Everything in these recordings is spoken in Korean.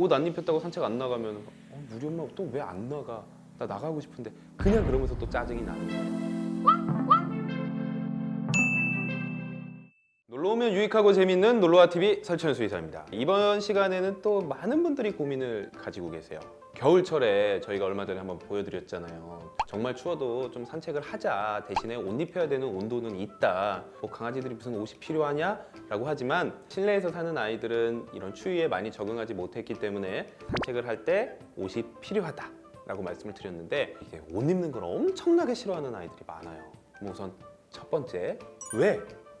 옷 안 입혔다고 산책 안 나가면 어, 우리 엄마 또 왜 안 나가? 나 나가고 싶은데 그냥 그러면서 또 짜증이 나는 거예요. 놀러 오면 유익하고 재밌는 놀러와 TV 설천 수의사입니다. 이번 시간에는 또 많은 분들이 고민을 가지고 계세요. 겨울철에 저희가 얼마 전에 한번 보여드렸잖아요. 정말 추워도 좀 산책을 하자. 대신에 옷 입혀야 되는 온도는 있다. 뭐 강아지들이 무슨 옷이 필요하냐? 라고 하지만 실내에서 사는 아이들은 이런 추위에 많이 적응하지 못했기 때문에 산책을 할 때 옷이 필요하다. 라고 말씀을 드렸는데 이게 옷 입는 걸 엄청나게 싫어하는 아이들이 많아요. 그럼 우선 첫 번째, 왜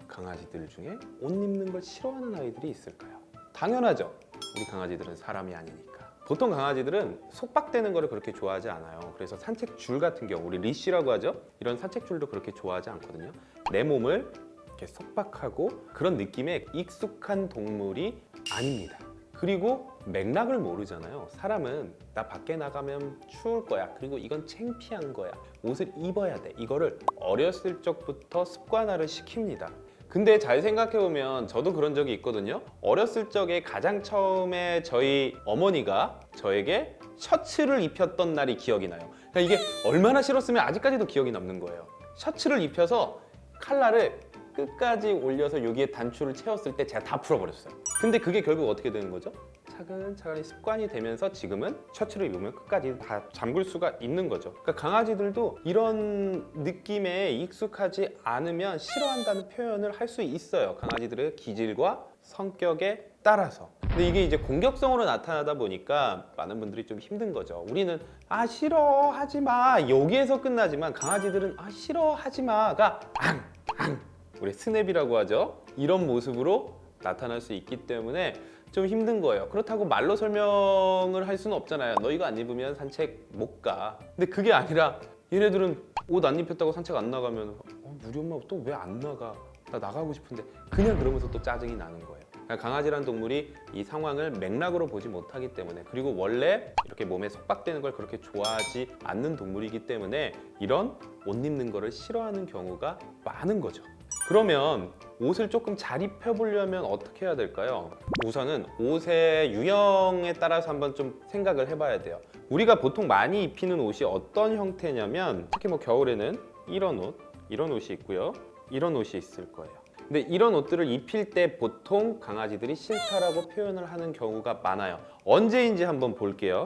강아지들 중에 옷 입는 걸 싫어하는 아이들이 있을까요? 당연하죠. 우리 강아지들은 사람이 아니니까. 보통 강아지들은 속박되는 거를 그렇게 좋아하지 않아요. 그래서 산책줄 같은 경우, 우리 리쉬라고 하죠. 이런 산책줄도 그렇게 좋아하지 않거든요. 내 몸을 이렇게 속박하고 그런 느낌에 익숙한 동물이 아닙니다. 그리고 맥락을 모르잖아요. 사람은 나 밖에 나가면 추울 거야. 그리고 이건 창피한 거야. 옷을 입어야 돼. 이거를 어렸을 적부터 습관화를 시킵니다. 근데 잘 생각해보면 저도 그런 적이 있거든요. 어렸을 적에 가장 처음에 저희 어머니가 저에게 셔츠를 입혔던 날이 기억이 나요. 그러니까 이게 얼마나 싫었으면 아직까지도 기억이 남는 거예요. 셔츠를 입혀서 칼라를 끝까지 올려서 여기에 단추를 채웠을 때 제가 다 풀어버렸어요. 근데 그게 결국 어떻게 되는 거죠? 차근차근히 습관이 되면서 지금은 셔츠를 입으면 끝까지 다 잠글 수가 있는 거죠. 그러니까 강아지들도 이런 느낌에 익숙하지 않으면 싫어한다는 표현을 할 수 있어요. 강아지들의 기질과 성격에 따라서. 근데 이게 이제 공격성으로 나타나다 보니까 많은 분들이 좀 힘든 거죠. 우리는 아 싫어 하지 마 여기에서 끝나지만 강아지들은 아 싫어 하지 마가 앙 앙. 우리 스냅이라고 하죠. 이런 모습으로 나타날 수 있기 때문에 좀 힘든 거예요. 그렇다고 말로 설명을 할 수는 없잖아요. 너 이거 안 입으면 산책 못 가. 근데 그게 아니라 얘네들은 옷 안 입혔다고 산책 안 나가면 어, 우리 엄마 또 왜 안 나가? 나 나가고 싶은데 그냥 그러면서 또 짜증이 나는 거예요. 그러니까 강아지란 동물이 이 상황을 맥락으로 보지 못하기 때문에 그리고 원래 이렇게 몸에 속박되는 걸 그렇게 좋아하지 않는 동물이기 때문에 이런 옷 입는 거를 싫어하는 경우가 많은 거죠. 그러면 옷을 조금 잘 입혀보려면 어떻게 해야 될까요? 우선은 옷의 유형에 따라서 한번 좀 생각을 해봐야 돼요. 우리가 보통 많이 입히는 옷이 어떤 형태냐면 특히 뭐 겨울에는 이런 옷, 이런 옷이 있고요. 이런 옷이 있을 거예요. 근데 이런 옷들을 입힐 때 보통 강아지들이 싫다라고 표현을 하는 경우가 많아요. 언제인지 한번 볼게요.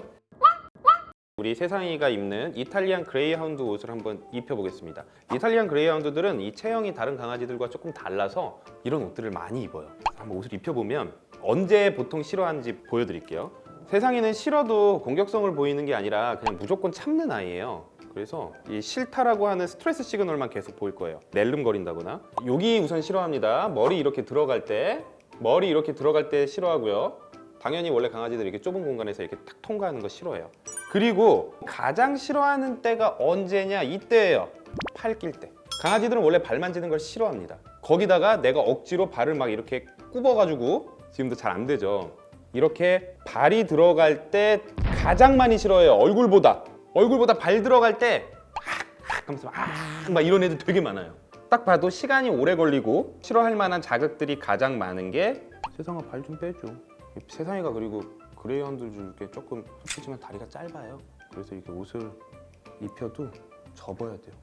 우리 세상이가 입는 이탈리안 그레이하운드 옷을 한번 입혀보겠습니다. 이탈리안 그레이하운드들은 이 체형이 다른 강아지들과 조금 달라서 이런 옷들을 많이 입어요. 한번 옷을 입혀보면 언제 보통 싫어하는지 보여드릴게요. 세상이는 싫어도 공격성을 보이는 게 아니라 그냥 무조건 참는 아이예요. 그래서 이 싫다라고 하는 스트레스 시그널만 계속 보일 거예요. 낼름거린다거나. 여기 우선 싫어합니다. 머리 이렇게 들어갈 때 머리 이렇게 들어갈 때 싫어하고요. 당연히 원래 강아지들이 이렇게 좁은 공간에서 이렇게 탁 통과하는 거 싫어해요. 그리고 가장 싫어하는 때가 언제냐 이때예요. 팔 낄 때. 강아지들은 원래 발 만지는 걸 싫어합니다. 거기다가 내가 억지로 발을 막 이렇게 굽어가지고 지금도 잘 안 되죠. 이렇게 발이 들어갈 때 가장 많이 싫어해요. 얼굴보다. 얼굴보다 발 들어갈 때 악, 하면서 아, 막 이런 애들 되게 많아요. 딱 봐도 시간이 오래 걸리고 싫어할 만한 자극들이 가장 많은 게 세상아 발 좀 빼줘. 세상이가 그리고 그레이하운드 중에 조금 솔직히지만 다리가 짧아요. 그래서 이렇게 옷을 입혀도 접어야 돼요.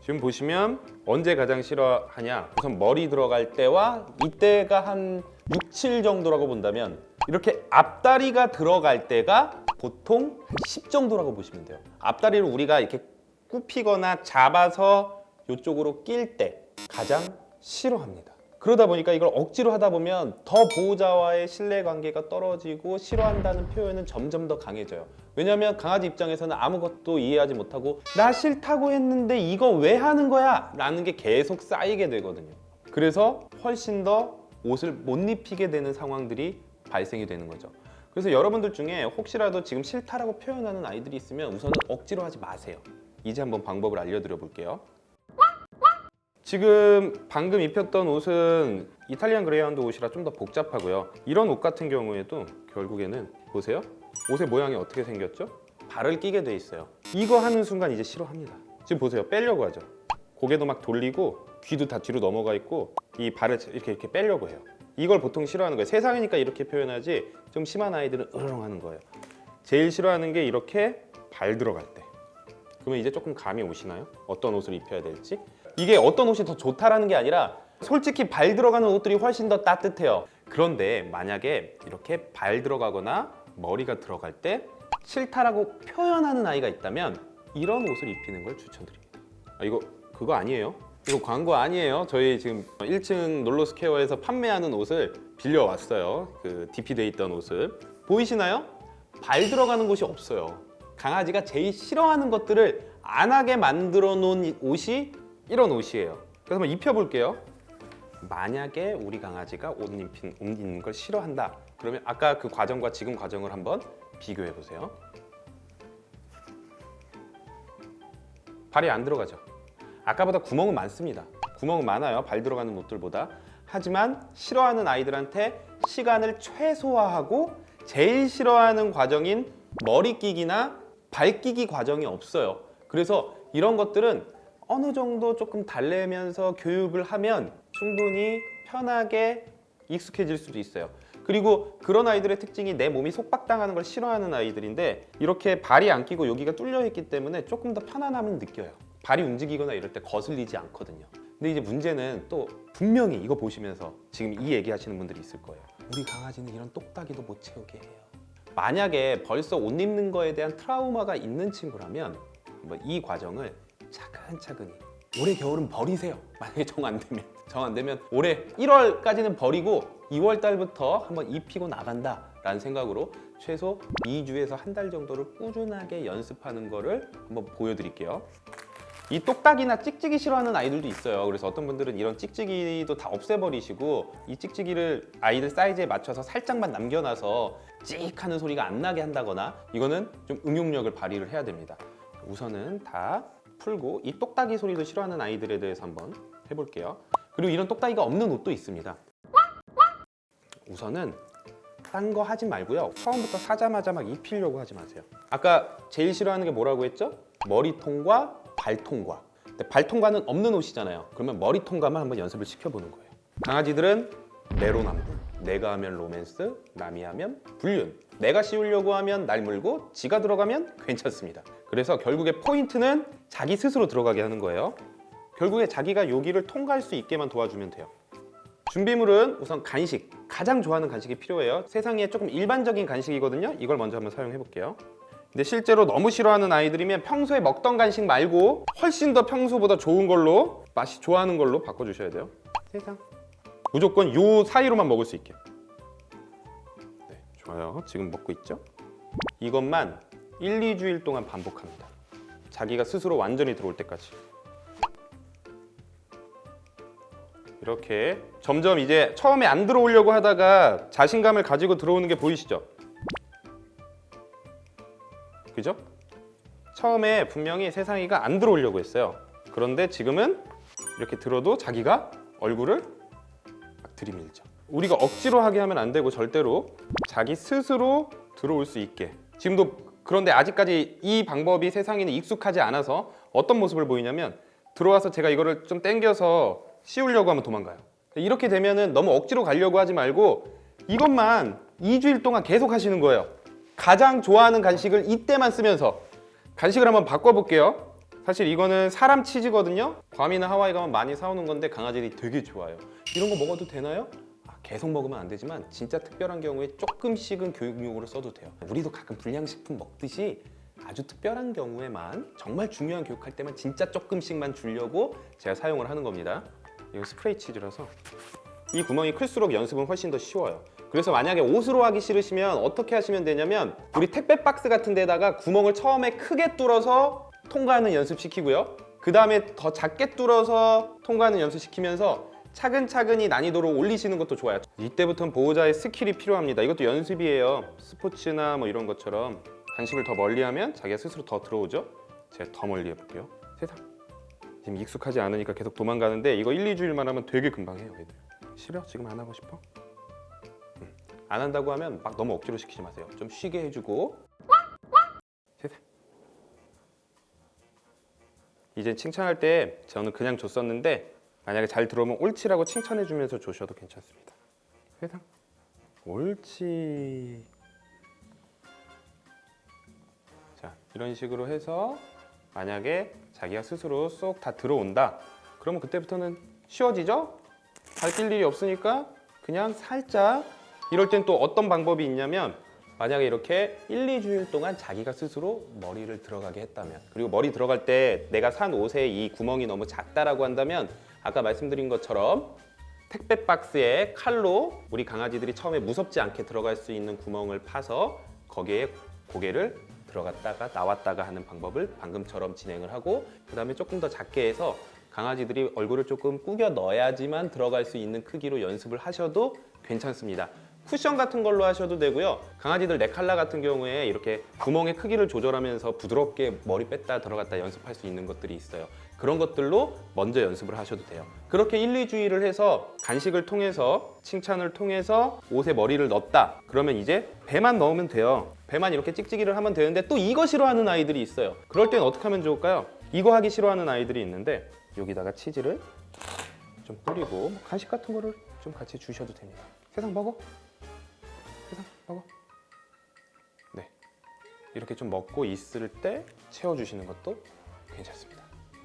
지금 보시면 언제 가장 싫어하냐? 우선 머리 들어갈 때와 이때가 한 6, 7 정도라고 본다면 이렇게 앞다리가 들어갈 때가 보통 한 10 정도라고 보시면 돼요. 앞다리를 우리가 이렇게 굽히거나 잡아서 이쪽으로 낄 때 가장 싫어합니다. 그러다 보니까 이걸 억지로 하다 보면 더 보호자와의 신뢰관계가 떨어지고 싫어한다는 표현은 점점 더 강해져요. 왜냐하면 강아지 입장에서는 아무것도 이해하지 못하고 나 싫다고 했는데 이거 왜 하는 거야? 라는 게 계속 쌓이게 되거든요. 그래서 훨씬 더 옷을 못 입히게 되는 상황들이 발생이 되는 거죠. 그래서 여러분들 중에 혹시라도 지금 싫다라고 표현하는 아이들이 있으면 우선은 억지로 하지 마세요. 이제 한번 방법을 알려드려 볼게요. 지금 방금 입혔던 옷은 이탈리안 그레이하운드 옷이라 좀 더 복잡하고요. 이런 옷 같은 경우에도 결국에는 보세요. 옷의 모양이 어떻게 생겼죠? 발을 끼게 돼 있어요. 이거 하는 순간 이제 싫어합니다. 지금 보세요. 빼려고 하죠. 고개도 막 돌리고 귀도 다 뒤로 넘어가 있고 이 발을 이렇게 이렇게 빼려고 해요. 이걸 보통 싫어하는 거예요. 세상이니까 이렇게 표현하지 좀 심한 아이들은 으르렁 하는 거예요. 제일 싫어하는 게 이렇게 발 들어갈 때. 그러면 이제 조금 감이 오시나요? 어떤 옷을 입혀야 될지? 이게 어떤 옷이 더 좋다라는 게 아니라 솔직히 발 들어가는 옷들이 훨씬 더 따뜻해요. 그런데 만약에 이렇게 발 들어가거나 머리가 들어갈 때 싫다라고 표현하는 아이가 있다면 이런 옷을 입히는 걸 추천드립니다. 아, 이거 그거 아니에요? 이거 광고 아니에요. 저희 지금 1층 놀로스케어에서 판매하는 옷을 빌려왔어요. 그 DP돼 있던 옷을 보이시나요? 발 들어가는 곳이 없어요. 강아지가 제일 싫어하는 것들을 안 하게 만들어 놓은 이 옷이 이런 옷이에요. 그래서 한번 입혀볼게요. 만약에 우리 강아지가 옷 입힌, 옷 입는 걸 싫어한다. 그러면 아까 그 과정과 지금 과정을 한번 비교해 보세요. 발이 안 들어가죠. 아까보다 구멍은 많습니다. 구멍은 많아요. 발 들어가는 옷들보다. 하지만 싫어하는 아이들한테 시간을 최소화하고 제일 싫어하는 과정인 머리 끼기나 발 끼기 과정이 없어요. 그래서 이런 것들은 어느 정도 조금 달래면서 교육을 하면 충분히 편하게 익숙해질 수도 있어요. 그리고 그런 아이들의 특징이 내 몸이 속박당하는 걸 싫어하는 아이들인데 이렇게 발이 안 끼고 여기가 뚫려 있기 때문에 조금 더 편안함을 느껴요. 발이 움직이거나 이럴 때 거슬리지 않거든요. 근데 이제 문제는 또 분명히 이거 보시면서 지금 이 얘기 하시는 분들이 있을 거예요. 우리 강아지는 이런 똑딱이도 못 채우게 해요. 만약에 벌써 옷 입는 거에 대한 트라우마가 있는 친구라면 뭐 이 과정을 차근차근히 올해 겨울은 버리세요. 만약에 정 안 되면 정 안 되면 올해 1월까지는 버리고 2월 달부터 한번 입히고 나간다 라는 생각으로 최소 2주에서 한 달 정도를 꾸준하게 연습하는 거를 한번 보여드릴게요. 이 똑딱이나 찍찍이 싫어하는 아이들도 있어요. 그래서 어떤 분들은 이런 찍찍이도 다 없애버리시고 이 찍찍이를 아이들 사이즈에 맞춰서 살짝만 남겨놔서 찍 하는 소리가 안 나게 한다거나 이거는 좀 응용력을 발휘를 해야 됩니다. 우선은 다 풀고 이 똑딱이 소리도 싫어하는 아이들에 대해서 한번 해볼게요. 그리고 이런 똑딱이가 없는 옷도 있습니다. 우선은 딴 거 하지 말고요. 처음부터 사자마자 막 입히려고 하지 마세요. 아까 제일 싫어하는 게 뭐라고 했죠? 머리통과 발통과. 근데 발통과는 없는 옷이잖아요. 그러면 머리통과만 한번 연습을 시켜보는 거예요. 강아지들은 내로남불. 내가 하면 로맨스, 남이 하면 불륜. 내가 씌우려고 하면 날 물고 지가 들어가면 괜찮습니다. 그래서 결국에 포인트는 자기 스스로 들어가게 하는 거예요. 결국에 자기가 여기를 통과할 수 있게만 도와주면 돼요. 준비물은 우선 간식, 가장 좋아하는 간식이 필요해요. 세상에 조금 일반적인 간식이거든요. 이걸 먼저 한번 사용해 볼게요. 근데 실제로 너무 싫어하는 아이들이면 평소에 먹던 간식 말고 훨씬 더 평소보다 좋은 걸로 맛이 좋아하는 걸로 바꿔주셔야 돼요. 세상. 무조건 요 사이로만 먹을 수 있게. 네, 좋아요. 지금 먹고 있죠? 이것만 1, 2주일 동안 반복합니다. 자기가 스스로 완전히 들어올 때까지. 이렇게 점점 이제 처음에 안 들어오려고 하다가 자신감을 가지고 들어오는 게 보이시죠? 그죠? 처음에 분명히 세상이가 안 들어오려고 했어요. 그런데 지금은 이렇게 들어도 자기가 얼굴을 막 들이밀죠. 우리가 억지로 하게 하면 안 되고 절대로 자기 스스로 들어올 수 있게. 지금도 그런데 아직까지 이 방법이 세상에는 익숙하지 않아서 어떤 모습을 보이냐면 들어와서 제가 이거를 좀 당겨서 씌우려고 하면 도망가요. 이렇게 되면 은 너무 억지로 가려고 하지 말고 이것만 2주일 동안 계속 하시는 거예요. 가장 좋아하는 간식을 이때만 쓰면서 간식을 한번 바꿔볼게요. 사실 이거는 사람 치즈거든요. 괌이나 하와이 가면 많이 사오는 건데 강아지들이 되게 좋아요. 이런 거 먹어도 되나요? 아, 계속 먹으면 안 되지만 진짜 특별한 경우에 조금씩은 교육용으로 써도 돼요. 우리도 가끔 불량식품 먹듯이 아주 특별한 경우에만 정말 중요한 교육할 때만 진짜 조금씩만 주려고 제가 사용을 하는 겁니다. 이거 스프레이 치즈라서 이 구멍이 클수록 연습은 훨씬 더 쉬워요. 그래서 만약에 옷으로 하기 싫으시면 어떻게 하시면 되냐면 우리 택배 박스 같은 데다가 구멍을 처음에 크게 뚫어서 통과하는 연습 시키고요. 그 다음에 더 작게 뚫어서 통과하는 연습 시키면서 차근차근히 난이도를 올리시는 것도 좋아요. 이때부터는 보호자의 스킬이 필요합니다. 이것도 연습이에요. 스포츠나 뭐 이런 것처럼 간식을 더 멀리하면 자기가 스스로 더 들어오죠. 제가 더 멀리 해볼게요. 세상. 지금 익숙하지 않으니까 계속 도망가는데 이거 1, 2주일만 하면 되게 금방 해요 애들 싫어? 지금 안 하고 싶어? 음. 안 한다고 하면 막 너무 억지로 시키지 마세요. 좀 쉬게 해주고. 이제 칭찬할 때 저는 그냥 줬었는데 만약에 잘 들어오면 옳지라고 칭찬해주면서 주셔도 괜찮습니다. 세상 옳지. 자 이런 식으로 해서 만약에 자기가 스스로 쏙 다 들어온다. 그러면 그때부터는 쉬워지죠? 발 낄 일이 없으니까 그냥 살짝 이럴 땐 또 어떤 방법이 있냐면 만약에 이렇게 1, 2주일 동안 자기가 스스로 머리를 들어가게 했다면 그리고 머리 들어갈 때 내가 산 옷에 이 구멍이 너무 작다라고 한다면 아까 말씀드린 것처럼 택배 박스에 칼로 우리 강아지들이 처음에 무섭지 않게 들어갈 수 있는 구멍을 파서 거기에 고개를 들어갔다가 나왔다가 하는 방법을 방금처럼 진행을 하고 그 다음에 조금 더 작게 해서 강아지들이 얼굴을 조금 꾸겨 넣어야지만 들어갈 수 있는 크기로 연습을 하셔도 괜찮습니다. 쿠션 같은 걸로 하셔도 되고요. 강아지들 네칼라 같은 경우에 이렇게 구멍의 크기를 조절하면서 부드럽게 머리 뺐다 들어갔다 연습할 수 있는 것들이 있어요. 그런 것들로 먼저 연습을 하셔도 돼요. 그렇게 1, 2주일을 해서 간식을 통해서 칭찬을 통해서 옷에 머리를 넣었다. 그러면 이제 배만 넣으면 돼요. 배만 이렇게 찍찍이를 하면 되는데 또 이거 싫어하는 아이들이 있어요. 그럴 땐 어떻게 하면 좋을까요? 이거 하기 싫어하는 아이들이 있는데 여기다가 치즈를 좀 뿌리고 뭐 간식 같은 거를 좀 같이 주셔도 됩니다. 세상 먹어. 먹어. 네. 이렇게 좀 먹고 있을 때 채워주시는 것도 괜찮습니다.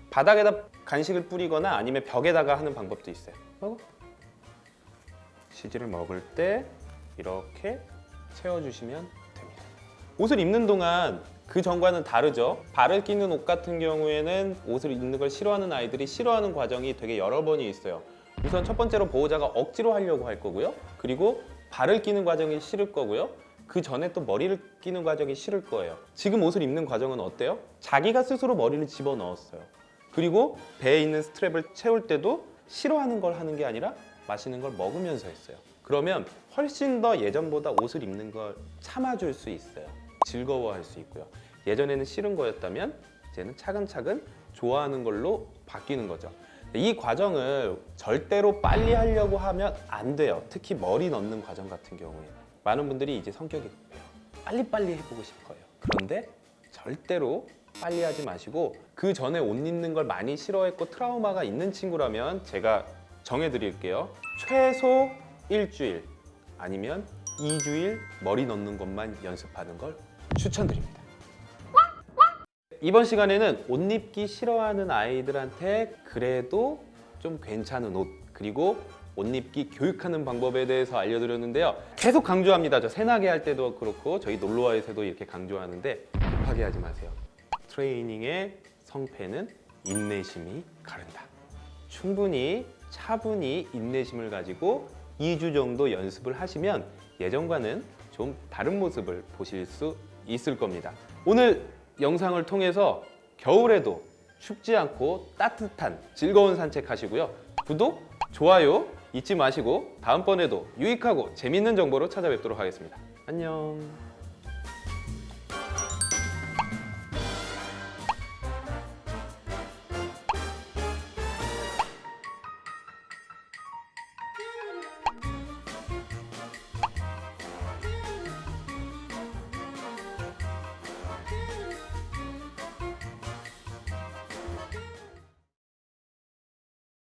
바닥에다 간식을 뿌리거나 아니면 벽에다가 하는 방법도 있어요. 먹어. 치즈를 먹을 때 이렇게 채워주시면 됩니다. 옷을 입는 동안 그 전과는 다르죠. 발을 끼는 옷 같은 경우에는 옷을 입는 걸 싫어하는 아이들이 싫어하는 과정이 되게 여러 번이 있어요. 우선 첫 번째로 보호자가 억지로 하려고 할 거고요. 그리고 발을 끼는 과정이 싫을 거고요. 그 전에 또 머리를 끼는 과정이 싫을 거예요. 지금 옷을 입는 과정은 어때요? 자기가 스스로 머리를 집어 넣었어요. 그리고 배에 있는 스트랩을 채울 때도 싫어하는 걸 하는 게 아니라 맛있는 걸 먹으면서 했어요. 그러면 훨씬 더 예전보다 옷을 입는 걸 참아줄 수 있어요. 즐거워할 수 있고요. 예전에는 싫은 거였다면 이제는 차근차근 좋아하는 걸로 바뀌는 거죠. 이 과정을 절대로 빨리 하려고 하면 안 돼요. 특히 머리 넣는 과정 같은 경우에 많은 분들이 이제 성격이 급해요. 빨리빨리 해보고 싶어요. 그런데 절대로 빨리 하지 마시고 그 전에 옷 입는 걸 많이 싫어했고 트라우마가 있는 친구라면 제가 정해드릴게요. 최소 일주일 아니면 2주일 머리 넣는 것만 연습하는 걸 추천드립니다. 이번 시간에는 옷 입기 싫어하는 아이들한테 그래도 좀 괜찮은 옷 그리고 옷 입기 교육하는 방법에 대해서 알려드렸는데요. 계속 강조합니다. 저 새나게 할 때도 그렇고 저희 놀러와에서도 이렇게 강조하는데 급하게 하지 마세요. 트레이닝의 성패는 인내심이 가른다. 충분히 차분히 인내심을 가지고 2주 정도 연습을 하시면 예전과는 좀 다른 모습을 보실 수 있을 겁니다. 오늘 영상을 통해서 겨울에도 춥지 않고 따뜻한 즐거운 산책 하시고요. 구독, 좋아요 잊지 마시고 다음번에도 유익하고 재밌는 정보로 찾아뵙도록 하겠습니다. 안녕.